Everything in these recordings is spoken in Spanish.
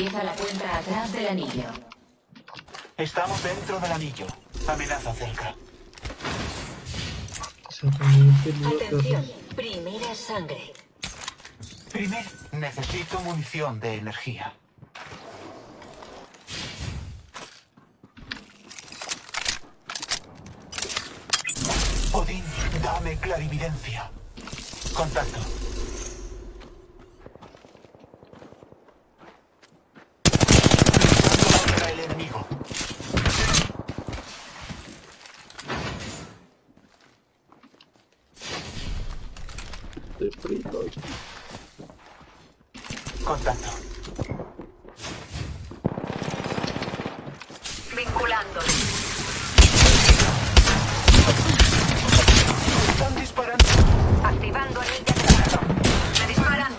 Empieza la cuenta atrás del anillo. Estamos dentro del anillo. Amenaza cerca. Atención, primera sangre. Primero, necesito munición de energía. Odín, dame clarividencia. Contacto. Luchando contra el enemigo. Estoy frito. Contacto. Vinculando. Están disparando. Activando anillo de carga. Me disparan.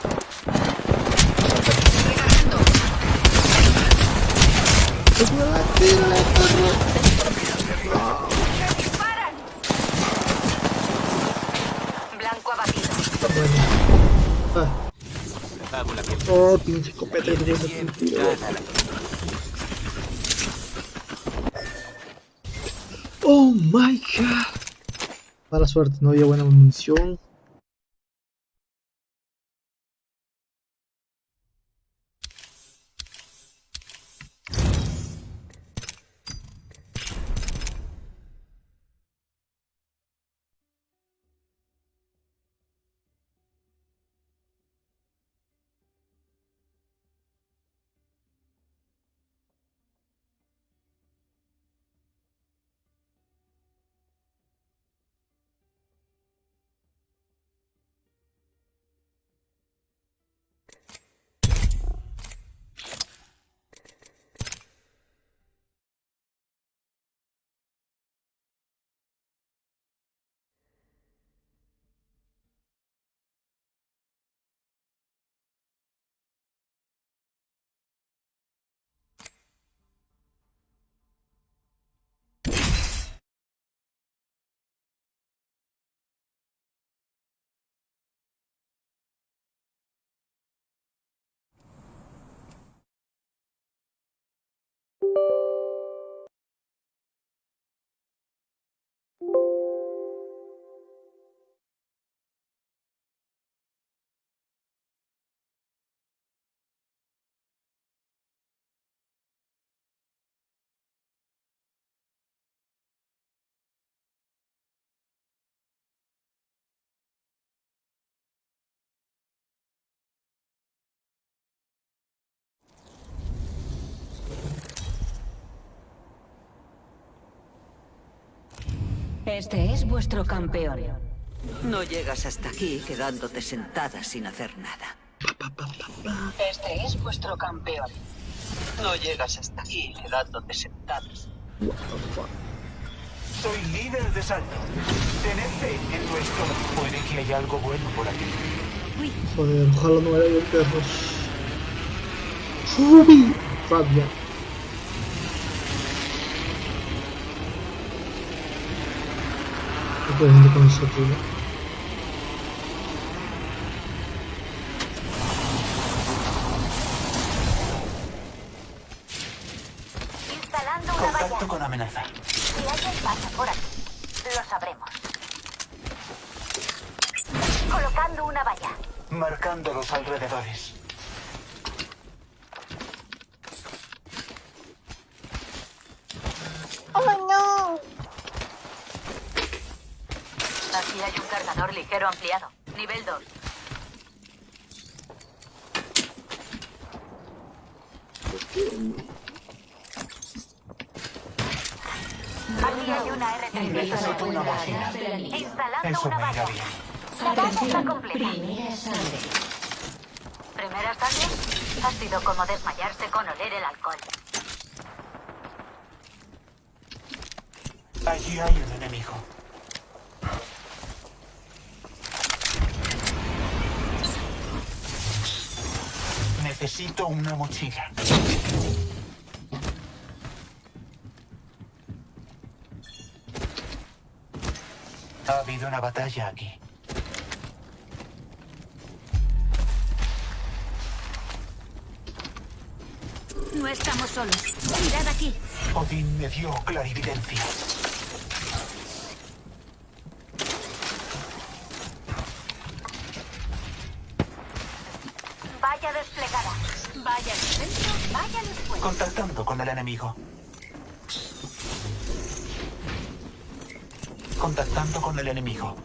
Recargando. ¡Me disparan! Blanco abatido. Ah. Oh, pinche que tiene sentido. Mala suerte, no había buena munición. Este es vuestro campeón. No llegas hasta aquí quedándote sentada sin hacer nada. Este es vuestro campeón. No llegas hasta aquí quedándote sentadas. Soy líder de salto. Tened fe en nuestro. Puede que haya algo bueno por aquí. Joder, ojalá no haya perros. Ruby. Rabia. ¿Qué puede gente con ese tío? Instalando una valla. Contacto con amenaza. Si alguien pasa por aquí, lo sabremos. Colocando una valla. Marcando los alrededores. Aquí ligero ampliado. Nivel 2. Aquí hay una R3. Necesito una mochila. Instalando Eso una valla. La valla está completa. Primera sangre. ¿Primera sangre? Ha sido como desmayarse con oler el alcohol. Allí hay un enemigo. Necesito una mochila. Ha habido una batalla aquí. No estamos solos. Mirad aquí. Odín me dio clarividencia. Vaya desplegada. Vaya al centro, vaya después. Contactando con el enemigo. Contactando con el enemigo.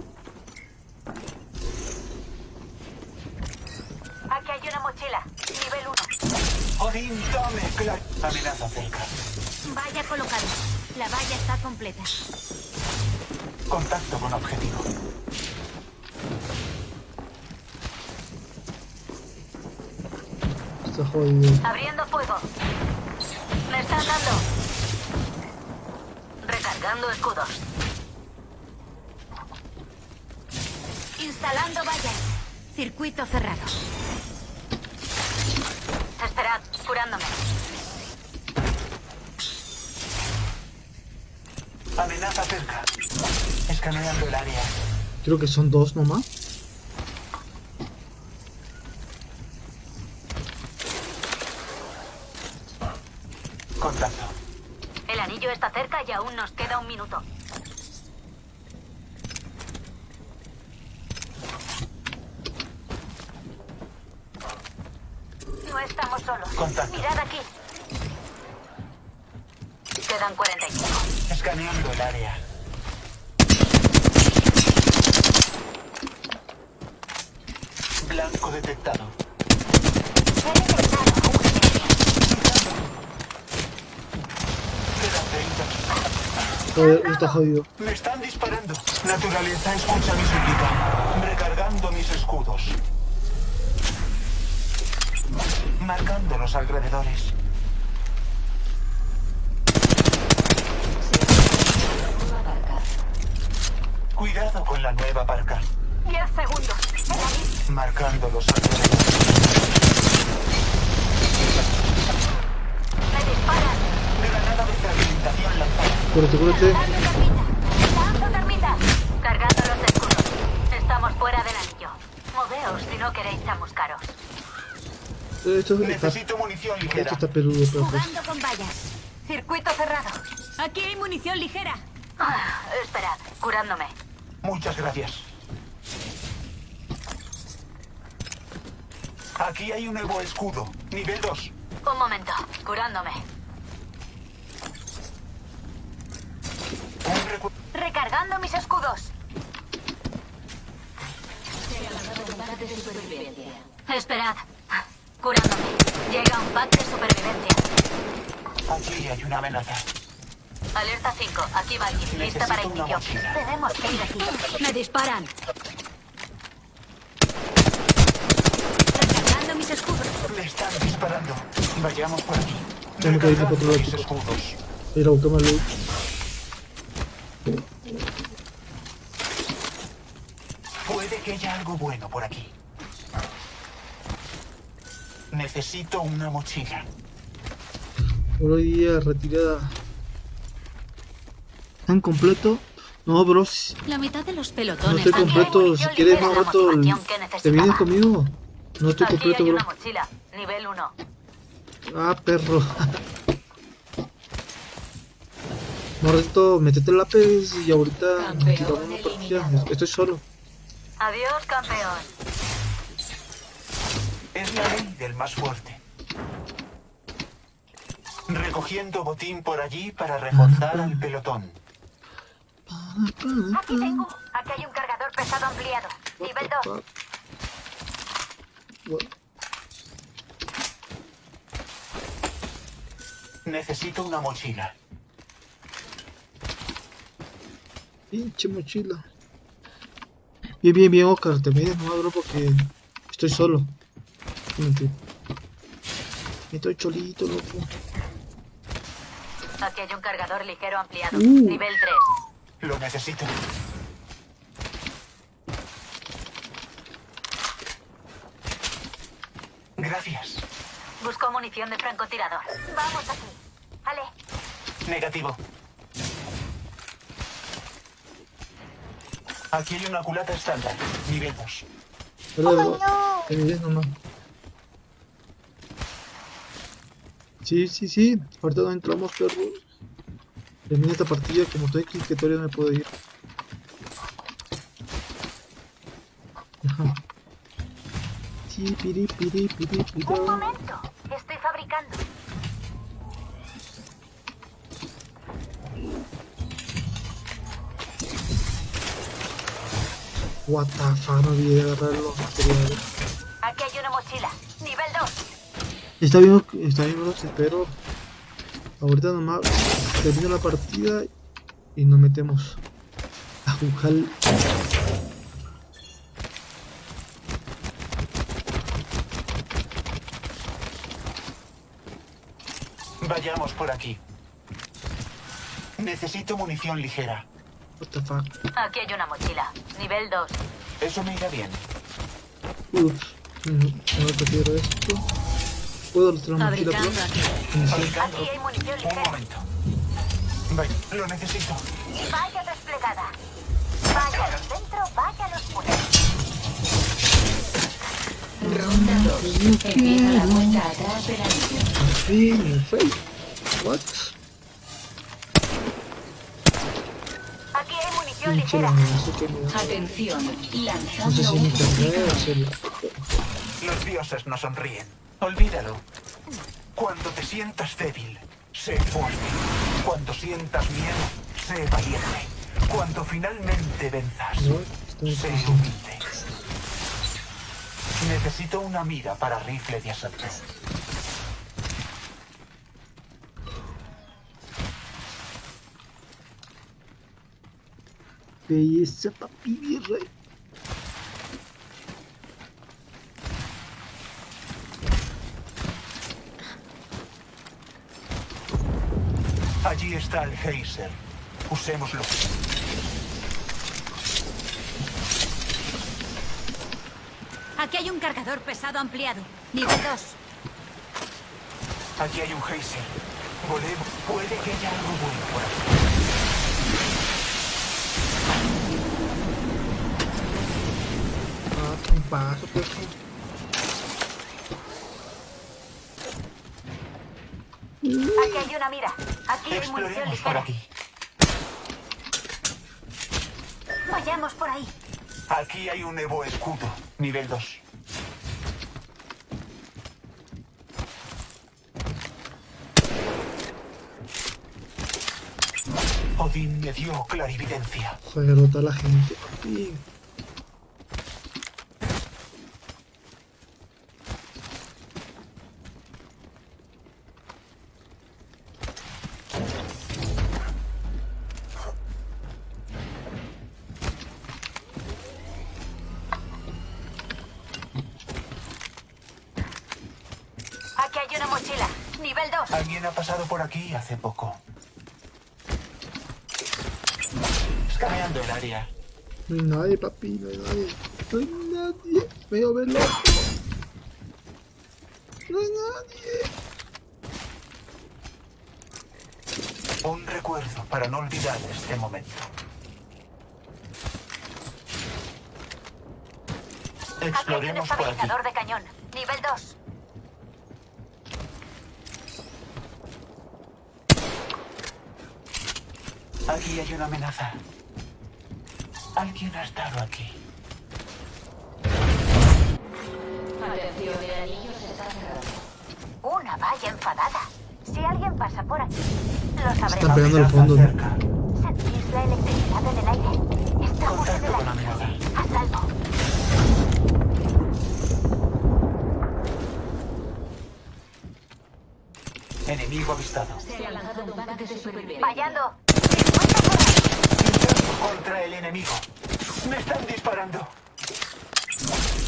Aquí hay una mochila. Nivel 1. Odín, dame clar... Amenaza cerca. Vaya colocada. La valla está completa. Contacto con objetivo. Está jodido. Abriendo fuego. Me están dando. Recargando escudos. Instalando vallas. Circuito cerrado. Esperad, curándome. Amenaza cerca. Escaneando el área. Creo que son dos nomás. Contacto. El anillo está cerca y aún nos queda un minuto. No estamos solos. Contacto. Mirad aquí. Quedan 45. Escaneando el área. Blanco detectado. He detectado a un enemigo. Quedan 30. Joder, está jodido. Me están disparando. Naturaleza, escucha mi súplica. Recargando mis escudos. Marcando los alrededores. Cuidado con la nueva parca. 10 segundos. Marcando los alrededores. Me disparan. Granada de fragmentación lanzada. Cúrate, cúrate. Cargando los escudos. Estamos fuera del anillo. Moveos si no queréis chamuscaros. Eh, Esto está, Necesito munición ligera. esto está peludo, pero. Jugando con vallas. Circuito cerrado. Aquí hay munición ligera. Ah, esperad, curándome. Muchas gracias. Aquí hay un nuevo escudo. Nivel 2. Un momento, curándome. Un recu- Recargando mis escudos. Esperad. Curándome. Llega un pack de supervivencia. Allí hay una amenaza. Alerta 5. Aquí va. Lista para Necesito una inicio. Tenemos que ir aquí. Me disparan. Recargando mis escudos. Me están disparando. Vayamos por aquí. Tengo que ir por otro lado. mis escudos. Ir a buscarme luz. Puede que haya algo bueno por aquí. Necesito una mochila. Hoy día retirada. ¿Tan completo? No, bro. si- La mitad de los No pelotones. estoy Aquí hay completo. Si quieres más rato, ¿te vienes conmigo? No estoy Aquí completo, hay bro. una mochila. Nivel 1. Ah, perro. Morrito, metete el lápiz y ahorita tiramos una partida. Estoy solo. Adiós, campeón. Es la ley del más fuerte. Recogiendo botín por allí para reforzar al pelotón. Aquí tengo. Aquí hay un cargador pesado ampliado. Nivel 2. Bueno, Necesito una mochila. pinche mochila. Bien, bien, bien, Oscar. Te vienes, no bro, porque estoy solo. Mentira. Estoy cholito, loco. Aquí hay un cargador ligero ampliado. Uh. Nivel 3. Lo necesito. Gracias. Busco munición de francotirador. Vamos aquí. Ale. Negativo. Aquí hay una culata estándar. Nivel 2. Pero, vienes nomás. Sí, sí, sí. Ahorita no entramos, perros. Termina esta partida como estoy aquí, que todavía no me puedo ir. Ajá. Sí, piri, piri, piri, piri. Un momento. Estoy fabricando. What the fuck, no olvidé agarrar los materiales. Aquí hay una mochila. Nivel 2. Está bien, está bien, espero. Ahorita nomás termina la partida y nos metemos a jugar. Vayamos por aquí. Necesito munición ligera. What the fuck. Aquí hay una mochila. Nivel 2. Eso me irá bien. Ups. Mm, No prefiero esto. ¿Puedo rastrear la mochila, aquí. Fabricando. Aquí hay munición Un ligera. momento. Vaya, lo necesito. Vaya desplegada. Vaya al centro, vaya a los muros. Ronda 2. Empieza la cuenta atrás de la misión. Así, en el face. What? Aquí hay munición ligera. Atención, No sé lanzando si un. Los dioses no sonríen. Olvídalo. Cuando te sientas débil, sé fuerte. Cuando sientas miedo, sé valiente. Cuando finalmente venzas, No, sé pensando. humilde. Necesito una mira para rifle de asalto. Belleza, papi, virrey. Allí está el geyser. Usémoslo. Aquí hay un cargador pesado ampliado. Nivel 2. Aquí hay un geyser. Volemos. Puede que haya algo bueno por aquí. Paso, pues. Aquí hay una mira. Aquí hay munición por ligera. aquí. Vayamos por ahí. Aquí hay un Evo escudo. Nivel 2. Odín me dio clarividencia. Joder, rota la gente, papi. Aquí hay una mochila. Nivel 2. Alguien ha pasado por aquí hace poco. Escaneando el área. No hay nadie, papi, no hay nadie. No hay nadie. Me voy a ver loco. No hay nadie. Un recuerdo para no olvidar este momento. Aquí hay un Exploremos por aquí. estabilizador de cañón. Nivel 2. Aquí hay una amenaza. Alguien ha estado aquí. Atención, el anillo se está cerrando. Una valla enfadada. Si alguien pasa por aquí, lo Están sabremos. pegando al Amenaza fondo. ¿Sentís la electricidad en el aire? Estamos en el aire. amenaza. A salvo. Enemigo avistado. Se ha lanzado un pack de supervivencia. Fallando. 50 por ahí. Luchando contra el enemigo. Me están disparando.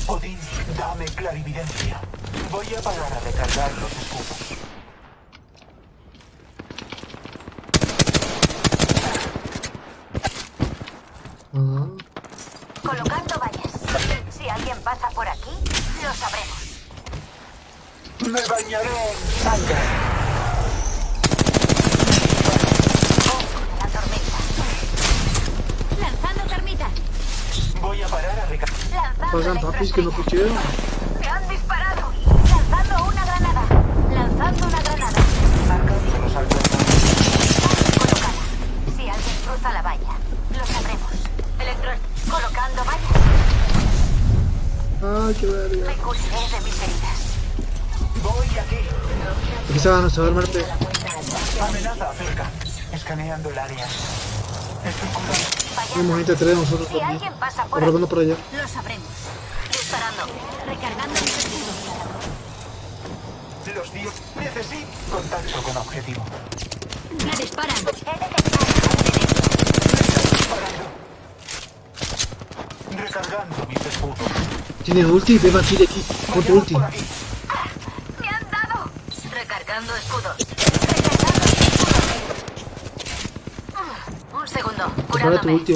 Odín, dame clarividencia. Voy a parar a recargar los escudos. pues que no pucheo. ¡Me han disparado! ¡Lanzando una granada! ¡Lanzando una granada! Marcos, los alcanzan. Si alguien cruza la valla, lo sabremos. Electro... colocando vallas. ¡Ay, qué verga! Me curaré de mis heridas. Voy aquí. Aquí se van a saber, Marte. Amenaza cerca. Escaneando el área. Estoy. Un momento, tres nosotros. Si alguien pasa por, por allá. Lo sabremos. Recargando mis escudos. Los dios. Necesito contacto con objetivo. Me disparan. Recargando mis escudos. Tiene ulti, ven aquí de aquí. Ponte ulti. aquí. ¡Me han dado! Recargando escudos. Recargando escudos. Un segundo. Prepara tu ulti,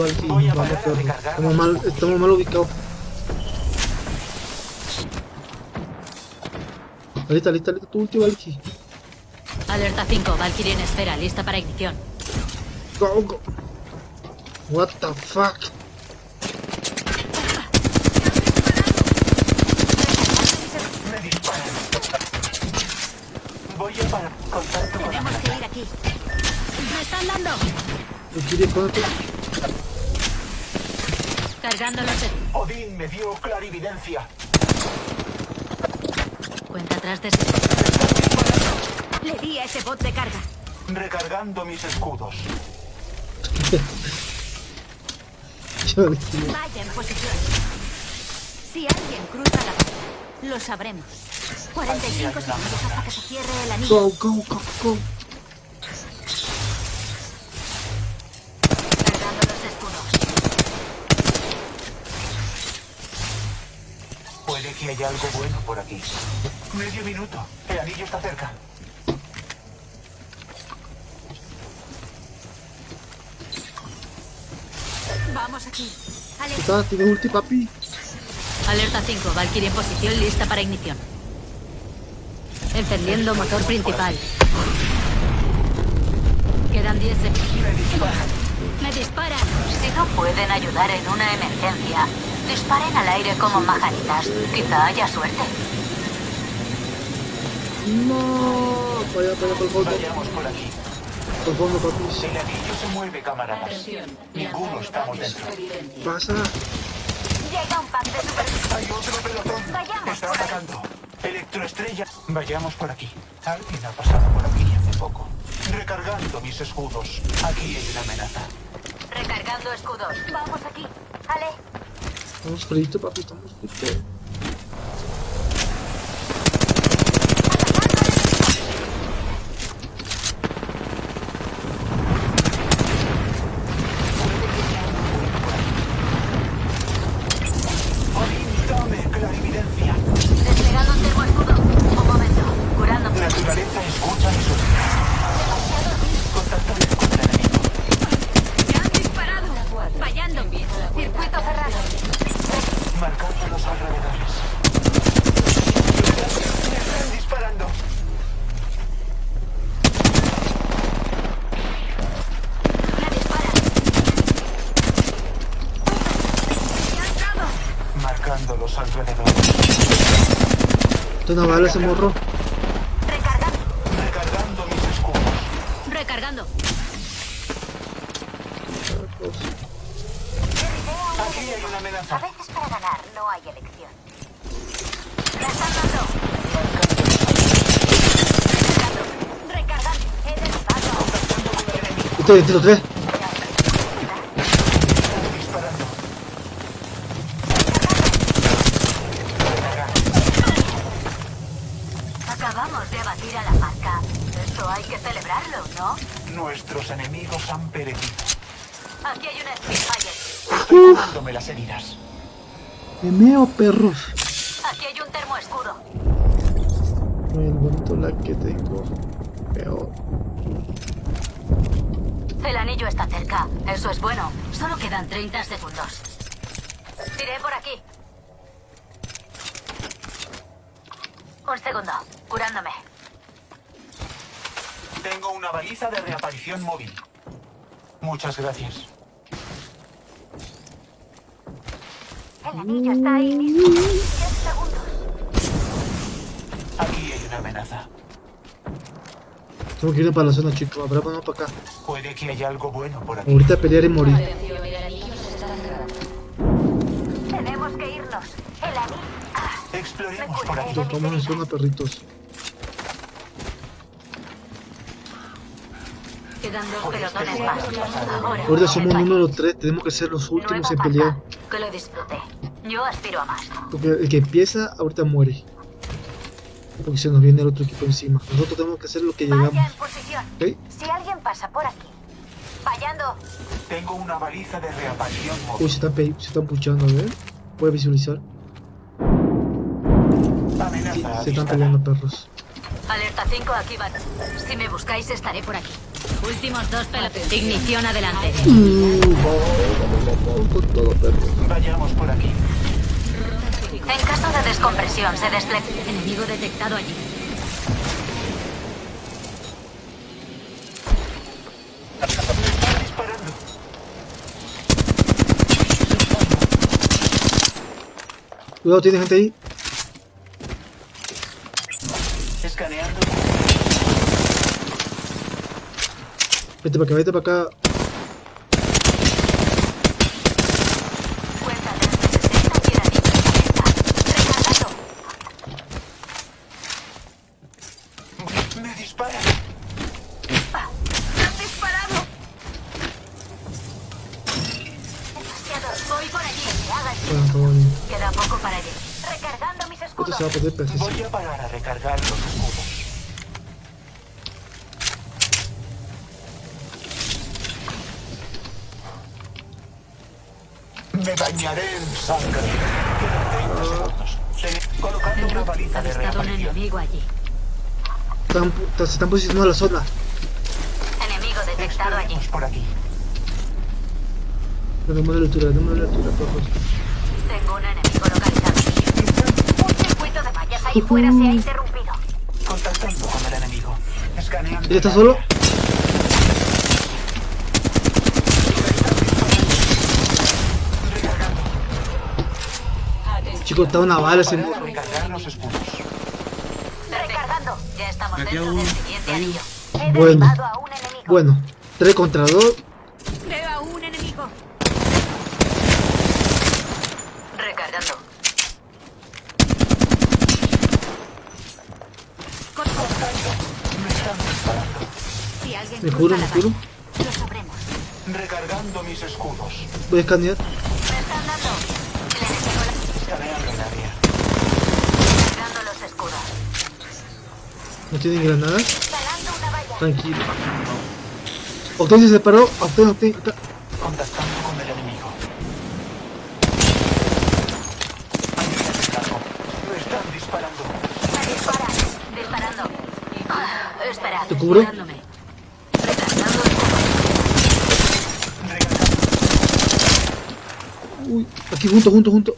Vamos, mal, estamos mal ubicados. Alita, alita, alita, tu ulti, Valky. Alerta 5, Valkyrie en esfera, lista para ignición. Go, go. What the fuck? Me disparan. Voy a parar. Contacto con Tenemos que ir aquí. ¡Me están dando! Valkyrie. Cargando los... Odín me dio clarividencia. Ese... Le di a ese bot de carga. Recargando mis escudos. Vaya en posición. Si alguien cruza la barrera, lo sabremos. 45 segundos hasta que se cierre el anillo. Go, go, go, go. Cargando los escudos. Puede que haya algo bueno por aquí. Medio minuto. El anillo está cerca. Vamos aquí. Alerta, Está, tiene ulti, papi. Alerta 5, Valkyrie en posición, lista para ignición. Encendiendo motor principal. Quedan 10 segundos. Me disparan. Si no pueden ayudar en una emergencia, disparen al aire como majaritas. Quizá haya suerte. No. Para allá, para allá, por el fondo. Vayamos por aquí. Por el fondo, papi. El anillo se mueve, camaradas. Ninguno estamos dentro. Pasa. Llega un pack de super... Hay otro pelotón. Vayamos Está por ahí. atacando. Electroestrella. Vayamos por aquí. Alguien ha pasado por aquí hace poco. Recargando mis escudos. Aquí hay una amenaza. Recargando escudos. Vamos aquí. Ale, Estamos fritos, papi, estamos fritos. Odín, dame clarividencia. desplegando un termoescudo. Un momento. Curándome. Naturaleza escucha mis órdenes. Contactame con el enemigo. ¡Me han disparado! Fallando. Circuito cerrado. Marcando los alrededores. Me están disparando. Me disparan. ¡Me han dado! Marcando los alrededores. Esto no vale ese morro. Recargando. Recargando mis escudos. Recargando. Aquí hay una A amenaza. veces para ganar no hay elección. Recargando. Recargando. He derribado. Este, este, tres. Las heridas. Me meo, perros. Aquí hay un termoescudo. Muy bonito la que tengo. Peor. El anillo está cerca. Eso es bueno. Solo quedan 30 segundos. Tiré por aquí. Un segundo. Curándome. Tengo una baliza de reaparición móvil. Muchas gracias. El anillo está ahí mismo. 10 segundos. Aquí hay una amenaza. Tengo que ir para la zona, chicos. Habrá vamos para acá. Puede que haya algo bueno por aquí. Ahorita pelear y morir. Tenemos que irnos. El anillo. Ah, Exploremos por aquí. Nos vamos en zona perritos. Quedan dos este pelotones lugar más. Ahora, Ahorita somos el número 3, tenemos que ser los últimos en pelear. Que lo disfrute. Yo aspiro a más. Porque el que empieza ahorita muere. Porque se nos viene el otro equipo encima. Nosotros tenemos que hacer lo que llegamos. Vaya en posición. Si alguien pasa por aquí. Fallando. Tengo una baliza de reaparición Uy, se están, pe- se están puchando, a ver. Puede visualizar. Sí, se están peleando perros. Alerta 5, aquí van. Si me buscáis, estaré por aquí. Últimos dos pelotones. Ignición adelante. Con todo perro. Vayamos por aquí. En caso de descompresión, se despliega. Enemigo detectado allí. Me están disparando. Cuidado, tiene gente ahí. Escaneando. Vete para acá, vete para acá. Cuenta de 60 tiranitos. Recargando. Me disparan. ¡Han disparado! Demasiado. Voy por allí. Que haga el- Bueno, todo bien. Queda poco para allí. Recargando mis A poner precioso. Voy a parar a recargar los escudos. Me bañaré en sangre. Quedan 30 segundos. Se- Colocando una baliza de Avistado un enemigo allí. Están, se están posicionando en la zona. Enemigo detectado allí. Por aquí. Démosle la altura, démosle la altura, perros. Tengo un enemigo localizado. Mallas ahí fuera se ha interrumpido. Contactando con el enemigo. Escaneando. ¿Él está solo? Chicos, está una bala ese. Recargar los escudos. Recargando. Ya estamos dentro del siguiente anillo. He Bueno. derribado a un enemigo. Bueno, 3 contra 2. Veo a un enemigo. Recargando. Si alguien Me la me juro. valla, Lo sabremos. Recargando mis escudos. Voy a escanear. No tienen granadas. Tranquilo. Octane se separó. Octane, Octane. Contactando con el enemigo. Me están disparando. Me disparan. Disparando. Ah, espera. ¿Te cubro? Curándome. Recargando escudos. Recargando. Uy, aquí junto, junto, junto.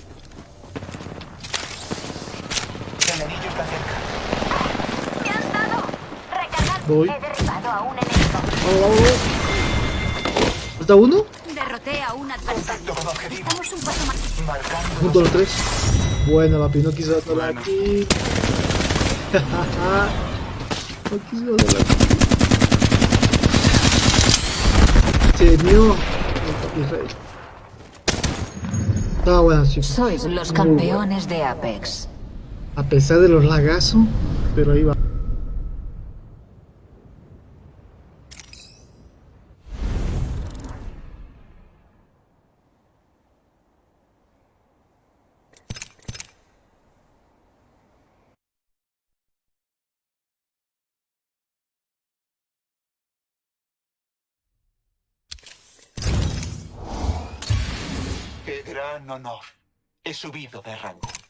Voy. He derribado a un enemigo. Vamos, vamos, vamos. ¿Falta uno? Derroté a un adversario. Contacto con objetivo. Estamos un paso más. Marcando. Junto a los tres. Buena, papi, no quiso darla aquí. no quiso darla aquí. Se mío. Papi rey. Estaba buena, chicos. Sois los campeones de Apex. A pesar de los lagazos, pero ahí va. Qué gran honor. He subido de rango.